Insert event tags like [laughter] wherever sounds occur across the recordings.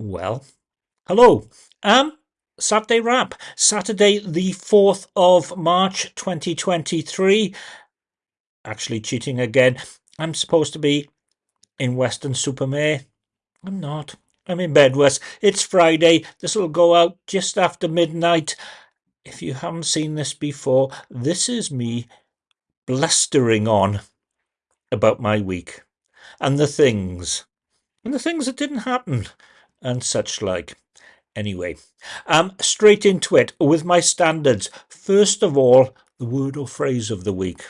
Well, hello. Um, Saturday wrap. Saturday, the 4th of March 2023. Actually, cheating again. I'm supposed to be in Weston-super-Mare. I'm not. I'm in Bedwas. It's Friday. This will go out just after midnight. If you haven't seen this before, this is me blustering on about my week and the things and the things that didn't happen and such like. Anyway, um, straight into it with my standards. First of all, the word or phrase of the week.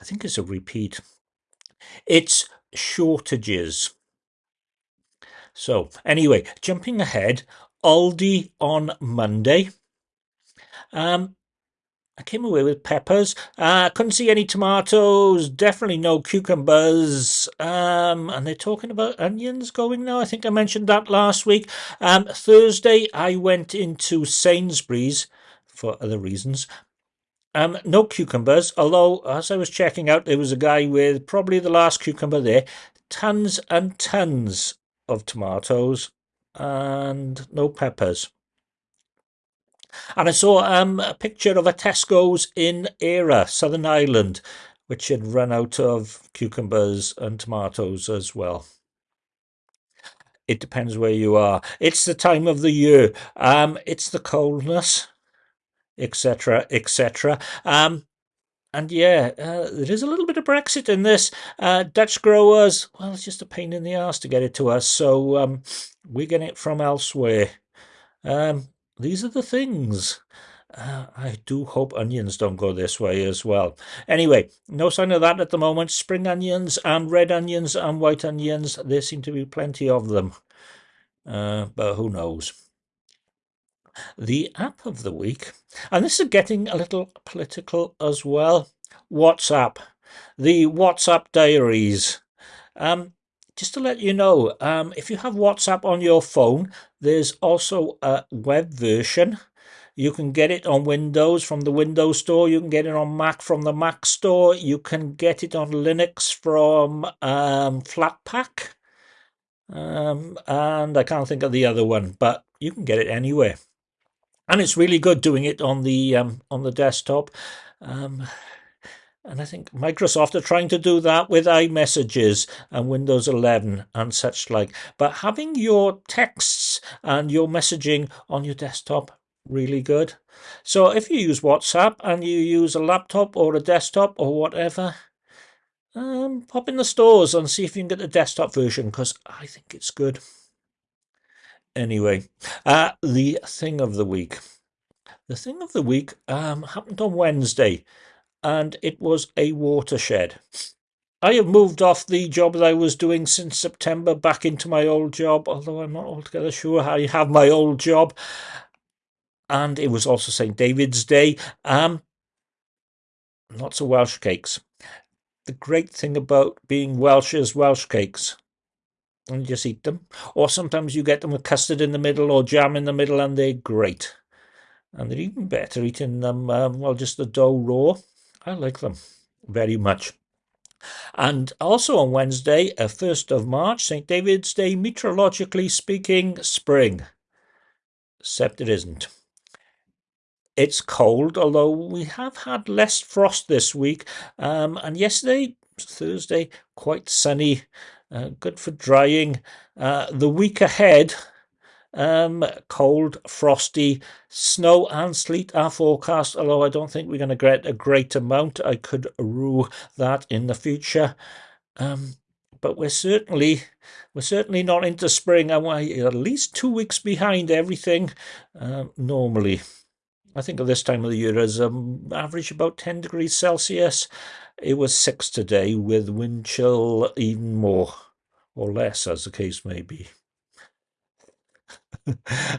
I think it's a repeat. It's shortages. So, anyway, jumping ahead, Aldi on Monday. Um, I came away with peppers. Uh, couldn't see any tomatoes. Definitely no cucumbers. Um, and they're talking about onions going now. I think I mentioned that last week. Um, Thursday, I went into Sainsbury's for other reasons. Um, no cucumbers, although as I was checking out, there was a guy with probably the last cucumber there. Tons and tons of tomatoes and no peppers. And I saw um, a picture of a Tesco's in Eire, Southern Ireland, which had run out of cucumbers and tomatoes as well. It depends where you are. It's the time of the year. Um, it's the coldness, etc., etc. Um, and yeah, uh, there is a little bit of Brexit in this. Uh, Dutch growers, well, it's just a pain in the ass to get it to us, so um, we're getting it from elsewhere. Um, these are the things. Uh, I do hope onions don't go this way as well. Anyway, no sign of that at the moment. Spring onions and red onions and white onions, there seem to be plenty of them. Uh, but who knows? The app of the week, and this is getting a little political as well. WhatsApp, the WhatsApp diaries. Um, just to let you know, um, if you have WhatsApp on your phone, there's also a web version. You can get it on Windows from the Windows Store. You can get it on Mac from the Mac Store. You can get it on Linux from um, Flatpak. Um, and I can't think of the other one, but you can get it anywhere. And it's really good doing it on the um, on the desktop. And I think Microsoft are trying to do that with iMessages and Windows 11 and such like. But having your texts and your messaging on your desktop, really good. So if you use WhatsApp and you use a laptop or a desktop or whatever, um, pop in the stores and see if you can get the desktop version because I think it's good. Anyway, uh, the thing of the week. The thing of the week um, happened on Wednesday and it was a watershed. I have moved off the job that I was doing since September back into my old job, although I'm not altogether sure how you have my old job. And it was also St. David's Day. Um, lots of Welsh cakes. The great thing about being Welsh is Welsh cakes. And you just eat them. Or sometimes you get them with custard in the middle or jam in the middle, and they're great. And they're even better eating them, um, well, just the dough raw. I like them very much. And also on Wednesday, uh, 1st of March, St. David's Day, meteorologically speaking, spring. Except it isn't. It's cold, although we have had less frost this week. Um, and yesterday, Thursday, quite sunny, uh, good for drying. Uh, the week ahead, um, cold, frosty, snow and sleet are forecast, although I don't think we're going to get a great amount. I could rue that in the future. Um, but we're certainly we're certainly not into spring and we're at least two weeks behind everything uh, normally. I think at this time of the year as um, average about 10 degrees Celsius. It was six today with wind chill even more or less as the case may be.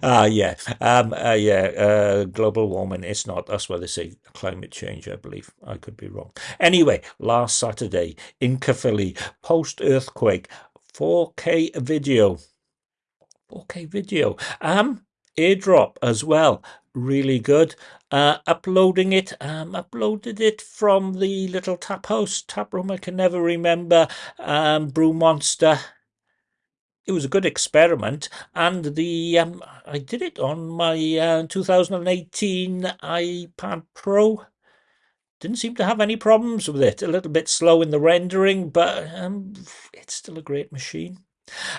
Ah, uh, yeah, um, uh, yeah, uh, global warming. It's not. That's why they say climate change. I believe. I could be wrong. Anyway, last Saturday in Caerphilly, post earthquake, 4K video, 4K video. Um, airdrop as well. Really good. Uh, uploading it, um, uploaded it from the little tap house, tap room. I can never remember. Um, Brew Monster it was a good experiment, and the um, I did it on my uh, 2018 iPad Pro. Didn't seem to have any problems with it. A little bit slow in the rendering, but um, it's still a great machine.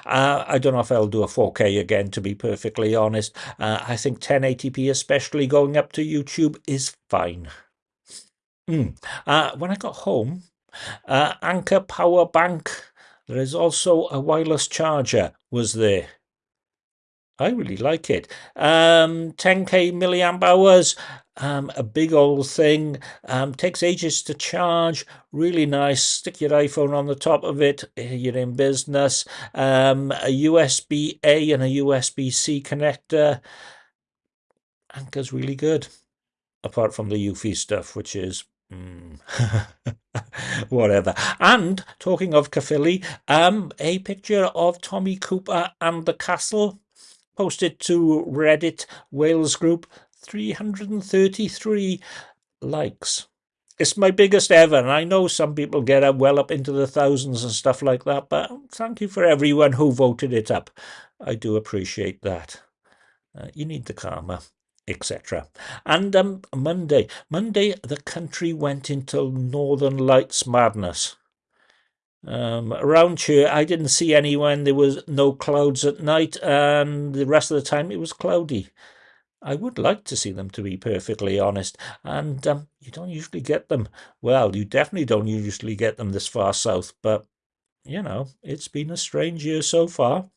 Uh, I don't know if I'll do a 4K again, to be perfectly honest. Uh, I think 1080p, especially going up to YouTube, is fine. Mm. Uh, when I got home, uh, Anker Power Bank, there is also a wireless charger, was there. I really like it. Um, 10k milliamp hours, um, a big old thing. Um, takes ages to charge. Really nice. Stick your iPhone on the top of it. You're in business. Um, a USB A and a USB C connector. Anker's really good. Apart from the Eufy stuff, which is Mm. [laughs] Whatever. And talking of Caerphilly, um, a picture of Tommy Cooper and the castle posted to Reddit Wales group 333 likes. It's my biggest ever, and I know some people get up well up into the thousands and stuff like that, but thank you for everyone who voted it up. I do appreciate that. Uh, you need the karma etc. And um, Monday, Monday, the country went into Northern Lights madness. Um, around here, I didn't see anyone. There was no clouds at night, and the rest of the time it was cloudy. I would like to see them, to be perfectly honest. And um, you don't usually get them. Well, you definitely don't usually get them this far south, but you know, it's been a strange year so far.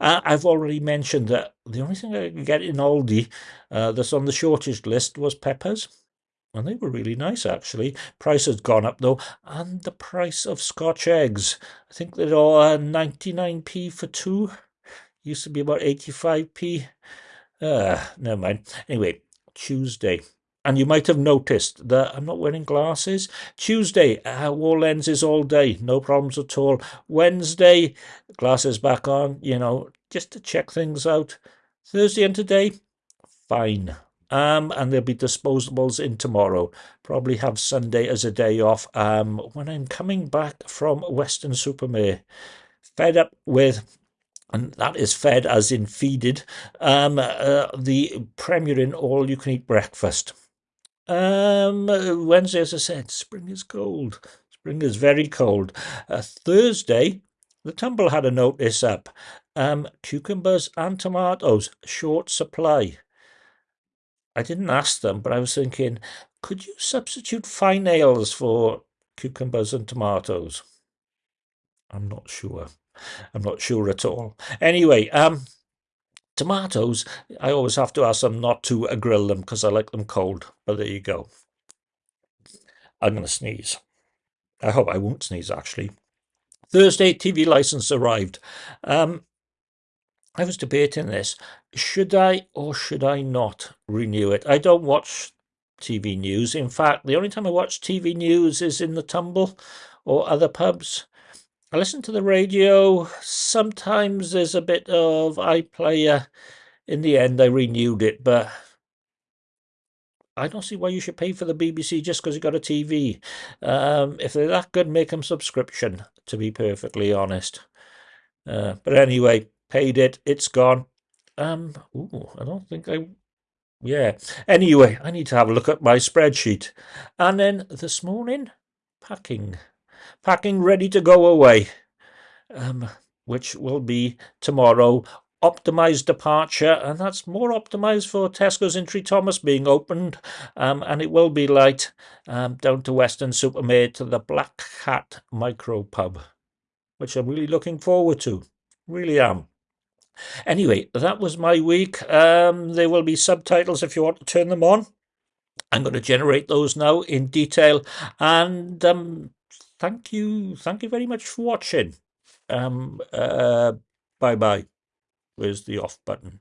Uh, I've already mentioned that the only thing I could get in Aldi uh, that's on the shortage list was peppers. And they were really nice, actually. Price has gone up, though. And the price of Scotch eggs. I think they're all uh, 99p for two. Used to be about 85p. Uh, never mind. Anyway, Tuesday. And you might have noticed that I'm not wearing glasses. Tuesday, I wore lenses all day, no problems at all. Wednesday, glasses back on, you know, just to check things out. Thursday and today, fine. Um, and there'll be disposables in tomorrow. Probably have Sunday as a day off. Um, when I'm coming back from Weston-super-Mare, fed up with and that is fed as in feeded, um, uh, the Premier Inn all you can eat breakfast. Um, Wednesday, as I said, spring is cold. Spring is very cold. Uh, Thursday, the Tumble had a notice up. Um, cucumbers and tomatoes, short supply. I didn't ask them, but I was thinking, could you substitute fine ales for cucumbers and tomatoes? I'm not sure. I'm not sure at all. Anyway, um, Tomatoes, I always have to ask them not to grill them because I like them cold. But there you go. I'm going to sneeze. I hope I won't sneeze, actually. Thursday, TV license arrived. Um, I was debating this. Should I or should I not renew it? I don't watch TV news. In fact, the only time I watch TV news is in the tumble or other pubs. I listen to the radio. Sometimes there's a bit of iPlayer. In the end, I renewed it, but I don't see why you should pay for the BBC just because you got a TV. Um, if they're that good, make them subscription, to be perfectly honest. Uh, but anyway, paid it. It's gone. Um, ooh, I don't think I... Yeah. Anyway, I need to have a look at my spreadsheet. And then this morning, packing packing ready to go away, um, which will be tomorrow. Optimized departure, and that's more optimized for Tesco's in Trethomas being opened, um, and it will be light um, down to Weston-super-Mare to the Black Cat Micro Pub, which I'm really looking forward to. Really am. Anyway, that was my week. Um, there will be subtitles if you want to turn them on. I'm going to generate those now in detail, and um, thank you, thank you very much for watching. Um, uh, bye bye. Where's the off button?